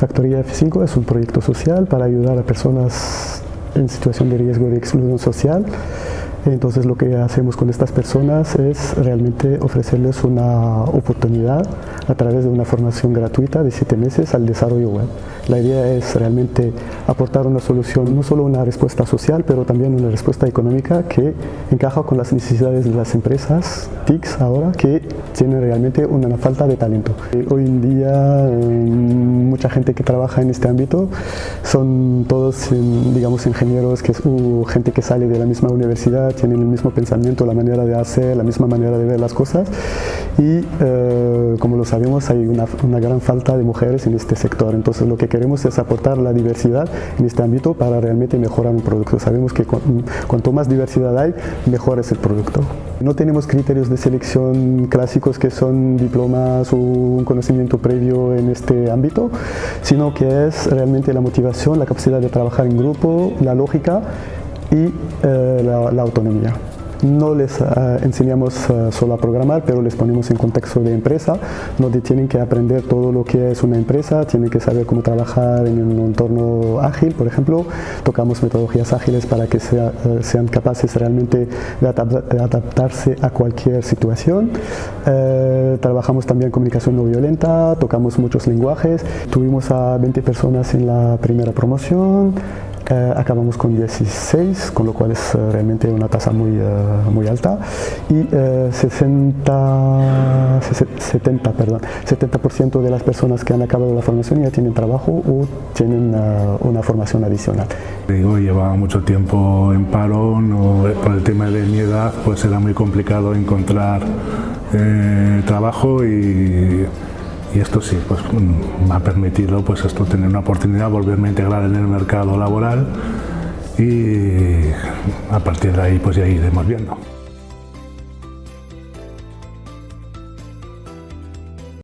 Factoría F5 es un proyecto social para ayudar a personas en situación de riesgo de exclusión social entonces lo que hacemos con estas personas es realmente ofrecerles una oportunidad a través de una formación gratuita de siete meses al desarrollo web. La idea es realmente aportar una solución, no solo una respuesta social, pero también una respuesta económica que encaja con las necesidades de las empresas TICs ahora que tienen realmente una falta de talento. Hoy en día mucha gente que trabaja en este ámbito son todos, digamos, ingenieros, que, o gente que sale de la misma universidad, tienen el mismo pensamiento, la manera de hacer, la misma manera de ver las cosas y eh, como lo sabemos hay una, gran falta de mujeres en este sector, entonces lo que queremos es aportar la diversidad en este ámbito para realmente mejorar un producto. Sabemos que cuanto más diversidad hay, mejor es el producto. No tenemos criterios de selección clásicos que son diplomas o un conocimiento previo en este ámbito, sino que es realmente la motivación, la capacidad de trabajar en grupo, la lógica y eh, la, autonomía. No les eh, enseñamos eh, solo a programar, pero les ponemos en contexto de empresa, donde tienen que aprender todo lo que es una empresa, tienen que saber cómo trabajar en un entorno ágil, por ejemplo. Tocamos metodologías ágiles para que sean capaces realmente de, adaptarse a cualquier situación. trabajamos también comunicación no violenta, tocamos muchos lenguajes. Tuvimos a 20 personas en la primera promoción, eh, acabamos con 16, con lo cual es eh, realmente una tasa muy, eh, muy alta y 60, 70, perdón, 70% de las personas que han acabado la formación ya tienen trabajo o tienen una formación adicional. Digo, llevaba mucho tiempo en paro, no, por el tema de mi edad pues era muy complicado encontrar trabajo y y esto sí, pues mm, me ha permitido pues esto tener una oportunidad, volverme a integrar en el mercado laboral y a partir de ahí pues ya iremos viendo.